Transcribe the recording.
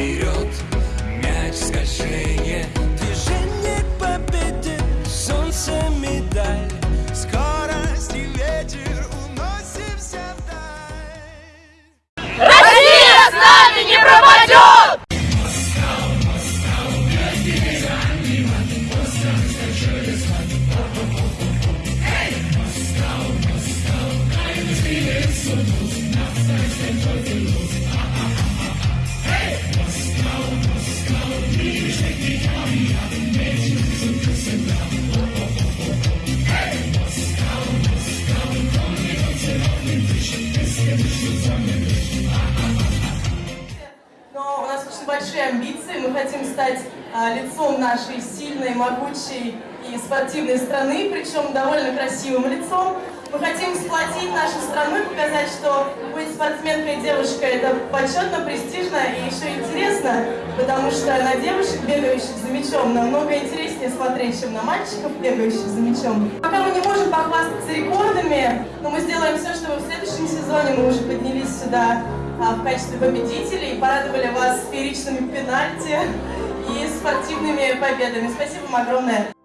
вперед, мяч скольжение, движение победы, солнце медаль, скорость и ветер уносимся вдаль. Россия с нами не пропадет! Hey! Но у нас очень большие амбиции. Мы хотим стать а, лицом нашей сильной, могучей и спортивной страны, причем довольно красивым лицом. Мы хотим сплотить нашу страну и показать, что быть спортсменкой девушкой это почетно, престижно и интересно, потому что на девушек, бегающих за мячом, намного интереснее смотреть, чем на мальчиков, бегающих за мячом. Пока мы не можем похвастаться рекордами, но мы сделаем все, чтобы в следующем сезоне мы уже поднялись сюда а, в качестве победителей, порадовали вас фееричными пенальти и спортивными победами. Спасибо вам огромное.